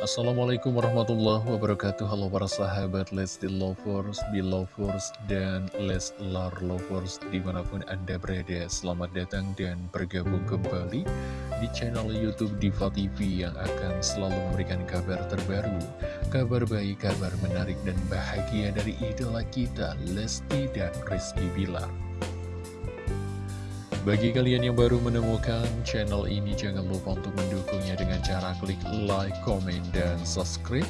Assalamualaikum warahmatullahi wabarakatuh. Halo para sahabat Lesti Lovers, Belovers, dan Leslar Lovers Di mana pun Anda berada. Selamat datang dan bergabung kembali Di channel Youtube Diva TV Yang akan selalu memberikan kabar terbaru Kabar baik, kabar menarik dan bahagia Dari idola kita Lesti dan Rizky Bilar bagi kalian yang baru menemukan channel ini, jangan lupa untuk mendukungnya dengan cara klik like, comment, dan subscribe.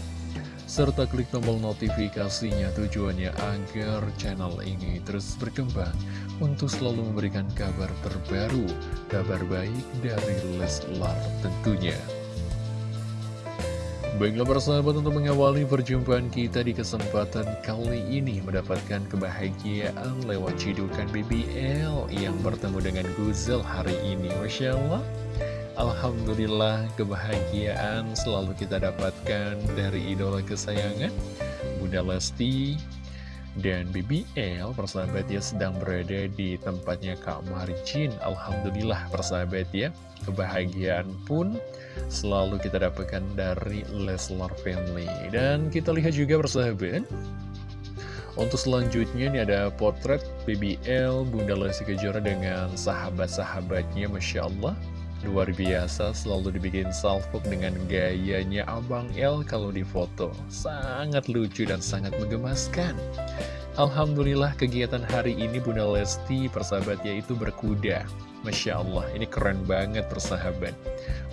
Serta klik tombol notifikasinya tujuannya agar channel ini terus berkembang untuk selalu memberikan kabar terbaru, kabar baik dari Leslar tentunya. Baiklah persahabat untuk mengawali perjumpaan kita di kesempatan kali ini mendapatkan kebahagiaan lewat cidukan BBL yang bertemu dengan Guzel hari ini. Masya Allah. Alhamdulillah kebahagiaan selalu kita dapatkan dari idola kesayangan Bunda Lesti dan BBL persahabat ya sedang berada di tempatnya Kak Marjin Alhamdulillah persahabat ya kebahagiaan pun selalu kita dapatkan dari Leslar Family. Dan kita lihat juga persahabat, untuk selanjutnya ini ada potret BBL Bunda Lesti Kejora dengan sahabat-sahabatnya Masya Allah. Luar biasa, selalu dibikin salvo dengan gayanya Abang L kalau difoto. Sangat lucu dan sangat menggemaskan. Alhamdulillah kegiatan hari ini Bunda Lesti persahabat yaitu berkuda. Masya Allah, ini keren banget persahabat.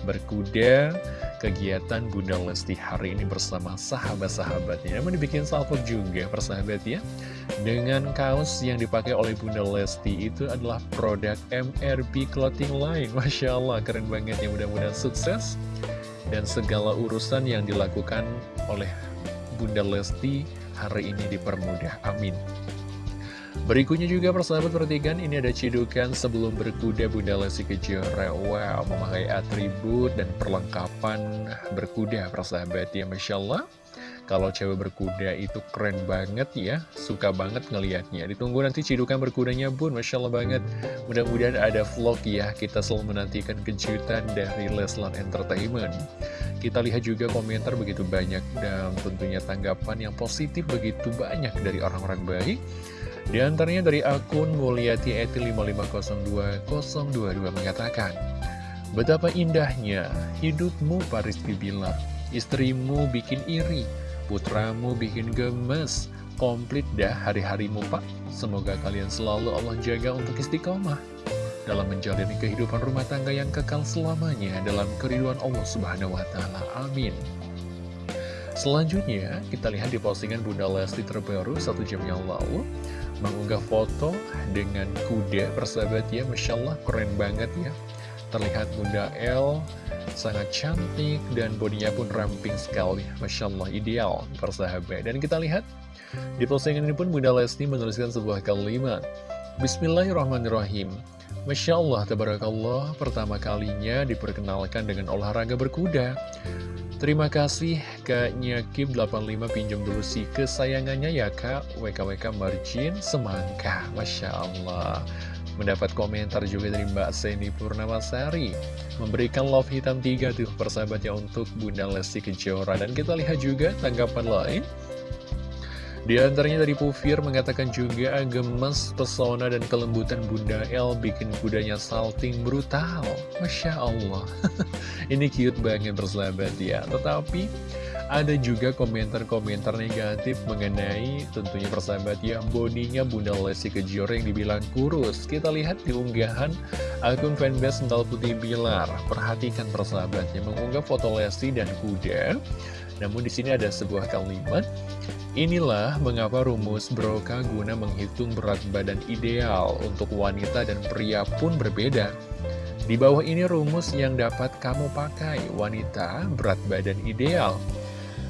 Berkuda, kegiatan Bunda Lesti hari ini bersama sahabat-sahabatnya. Namun dibikin salvo juga persahabat ya. Dengan kaos yang dipakai oleh Bunda Lesti itu adalah produk MRB Clothing Line. Masya Allah, keren banget ya mudah-mudahan sukses. Dan segala urusan yang dilakukan oleh Bunda Lesti hari ini dipermudah. Amin. Berikutnya juga persahabat perhatikan ini ada cidukan sebelum berkuda Bunda Lesti Kejora. Wow memakai atribut dan perlengkapan berkuda persahabat. Ya Masya Allah. Kalau cewek berkuda itu keren banget ya. Suka banget ngelihatnya. Ditunggu nanti cidukan berkudanya bun Masya Allah banget. Mudah-mudahan ada vlog ya. Kita selalu menantikan kejutan dari Leslar Entertainment. Kita lihat juga komentar begitu banyak Dan tentunya tanggapan yang positif begitu banyak dari orang-orang baik di antaranya dari akun Mulyati Eti 5502022 mengatakan, Betapa indahnya hidupmu Paris Bibilar, istrimu bikin iri, putramu bikin gemes, komplit dah hari-harimu Pak. Semoga kalian selalu Allah jaga untuk istiqomah dalam menjalani kehidupan rumah tangga yang kekal selamanya dalam keriduan Allah Subhanahu wa taala. Amin. Selanjutnya, kita lihat di postingan Bunda Lesti terbaru satu jam yang lalu mengunggah foto dengan kuda persahabat ya Masya Allah keren banget ya. Terlihat Bunda L sangat cantik dan bodinya pun ramping sekali Masya Allah ideal persahabat. Dan kita lihat di postingan ini pun Bunda Lesti menuliskan sebuah kalimat Bismillahirrahmanirrahim Masya Allah, Tabarakallah, pertama kalinya diperkenalkan dengan olahraga berkuda. Terima kasih Kak Nyakib 85 pinjam dulu si kesayangannya ya Kak. WKWK Margin Semangka Masya Allah Mendapat komentar juga dari Mbak Seni Purnamasari. Memberikan love hitam 3 tuh persahabatnya untuk Bunda Lesti Kejora. Dan kita lihat juga tanggapan lain di antaranya dari Pufir mengatakan juga gemes, pesona, dan kelembutan Bunda L bikin kudanya salting brutal. Masya Allah. Ini cute banget bersahabat ya. Tetapi ada juga komentar-komentar negatif mengenai tentunya persahabat ya bodinya Bunda Lesti Kejora yang dibilang kurus. Kita lihat di unggahan akun fanbase Sental Putih Bilar. Perhatikan persahabatnya mengunggah foto Lesti dan kuda. Namun di sini ada sebuah kalimat Inilah mengapa rumus Broca guna menghitung berat badan ideal untuk wanita dan pria pun berbeda. Di bawah ini rumus yang dapat kamu pakai wanita berat badan ideal.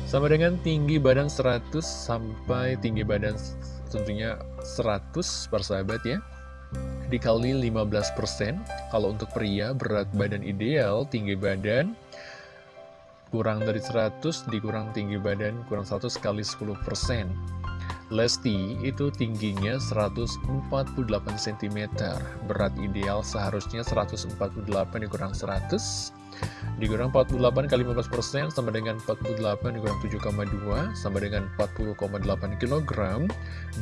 Sama dengan tinggi badan 100 sampai tinggi badan tentunya 100 persahabat ya. Dikali 15%, kalau untuk pria berat badan ideal tinggi badan kurang dari 100 dikurang tinggi badan kurang 100 kali 10% Lesti itu tingginya 148 cm berat ideal seharusnya 148 dikurang 100 Dikurang 48 kali 15% sama dengan 48 dikurang 7,2 sama dengan 40,8 kg.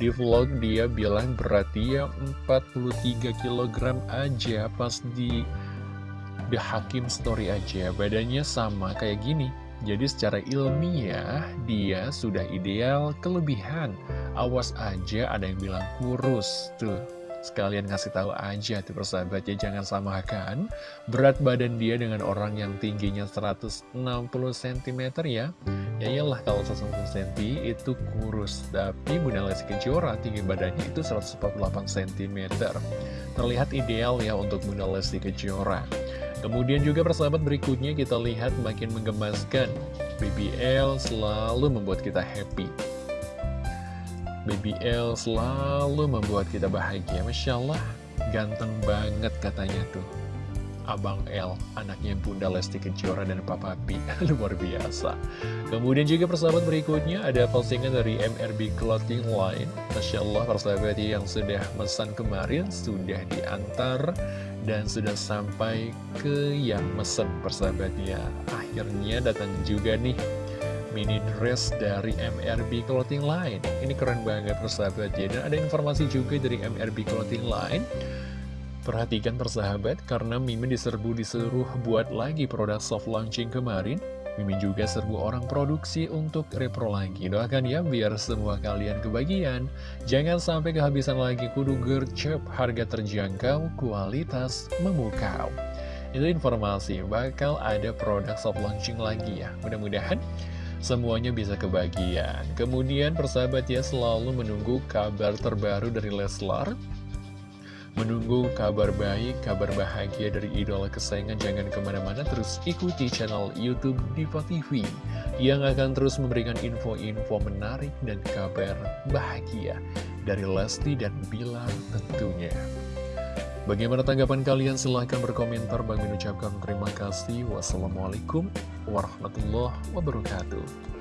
Di vlog dia bilang berarti ya 43 kg aja pas di The Hakim Story aja. Badannya sama kayak gini. Jadi secara ilmiah dia sudah ideal kelebihan. Awas aja ada yang bilang kurus. Tuh, sekalian ngasih tahu aja tuh persahabat ya jangan samakan berat badan dia dengan orang yang tingginya 160 cm ya. Ya iyalah kalau 160 cm itu kurus, tapi Bunda Lesti Kejora tinggi badannya itu 148 cm. Terlihat ideal ya untuk Bunda Lesti Kejora. Kemudian juga persahabat berikutnya kita lihat makin menggemaskan BBL selalu membuat kita happy BBL selalu membuat kita bahagia Masya Allah ganteng banget katanya tuh. Abang L, anaknya Bunda Lesti Kejora dan Papa P Luar biasa. Kemudian juga persahabat berikutnya ada postingan dari MRB Clothing Line. Masya Allah persahabat yang sudah mesan kemarin Sudah diantar dan sudah sampai ke yang mesen persahabatnya. Akhirnya datang juga nih mini dress dari MRB Clothing Line Ini keren banget persahabat ya Dan ada informasi juga dari MRB Clothing Line Perhatikan persahabat, karena Mimin diserbu disuruh buat lagi produk soft launching kemarin, Mimin juga serbu orang produksi untuk repro lagi. Doakan ya, biar semua kalian kebagian. Jangan sampai kehabisan lagi kudu gercep, harga terjangkau, kualitas memukau. Itu informasi, bakal ada produk soft launching lagi ya. Mudah-mudahan semuanya bisa kebagian. Kemudian persahabat ya selalu menunggu kabar terbaru dari Leslar Menunggu kabar baik, kabar bahagia dari idola kesayangan jangan ke mana-mana terus ikuti channel Youtube Diva TV yang akan terus memberikan info-info menarik dan kabar bahagia dari Lesti dan Bilar tentunya. Bagaimana tanggapan kalian? Silahkan berkomentar. Bagi mengucapkan terima kasih. Wassalamualaikum warahmatullahi wabarakatuh.